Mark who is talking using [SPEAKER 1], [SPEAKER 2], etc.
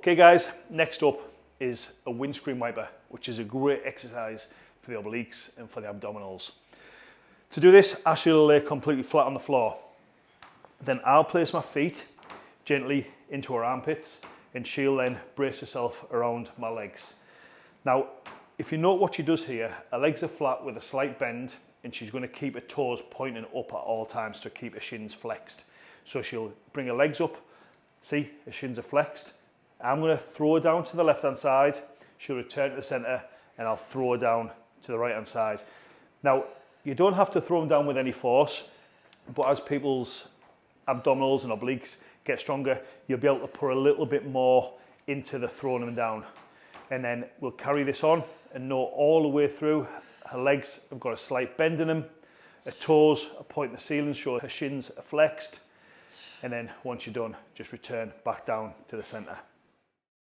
[SPEAKER 1] Okay guys, next up is a windscreen wiper, which is a great exercise for the obliques and for the abdominals. To do this, Ashley will lay completely flat on the floor. Then I'll place my feet gently into her armpits and she'll then brace herself around my legs. Now, if you note what she does here, her legs are flat with a slight bend and she's going to keep her toes pointing up at all times to keep her shins flexed. So she'll bring her legs up, see her shins are flexed. I'm going to throw her down to the left hand side, she'll return to the centre and I'll throw her down to the right hand side. Now, you don't have to throw them down with any force, but as people's abdominals and obliques get stronger, you'll be able to put a little bit more into the throwing them down. And then we'll carry this on and know all the way through. Her legs have got a slight bend in them. Her toes are pointing the ceiling, so her shins are flexed. And then once you're done, just return back down to the center.